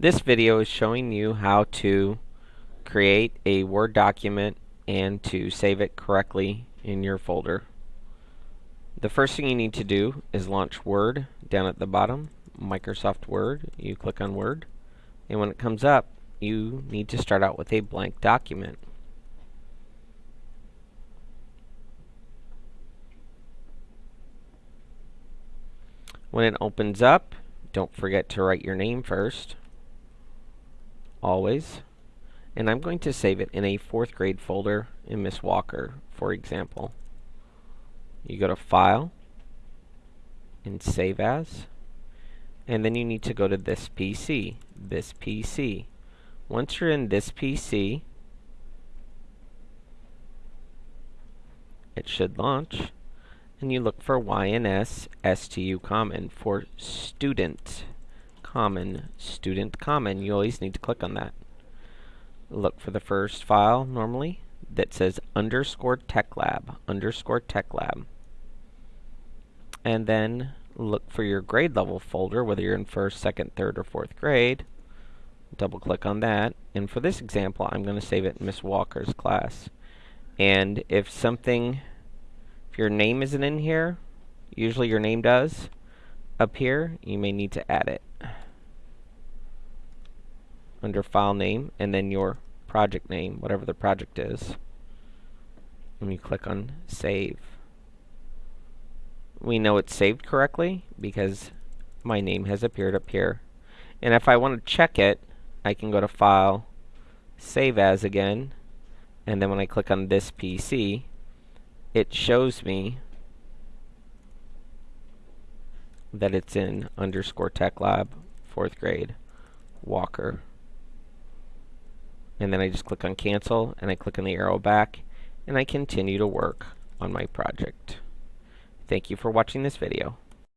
This video is showing you how to create a Word document and to save it correctly in your folder. The first thing you need to do is launch Word down at the bottom, Microsoft Word. You click on Word and when it comes up you need to start out with a blank document. When it opens up, don't forget to write your name first always. And I'm going to save it in a fourth grade folder in Miss Walker, for example. You go to File and Save As. And then you need to go to this PC, this PC. Once you're in this PC, it should launch. And you look for YNS STU Common for student common, student common. You always need to click on that. Look for the first file normally that says underscore tech lab, underscore tech lab. And then look for your grade level folder, whether you're in first, second, third, or fourth grade. Double click on that. And for this example, I'm going to save it in Miss Walker's class. And if something, if your name isn't in here, usually your name does appear, you may need to add it under file name and then your project name, whatever the project is. And you click on save. We know it's saved correctly because my name has appeared up here. And if I want to check it, I can go to File, Save As again, and then when I click on this PC, it shows me that it's in underscore tech lab, fourth grade, Walker and then I just click on cancel and I click on the arrow back and I continue to work on my project. Thank you for watching this video.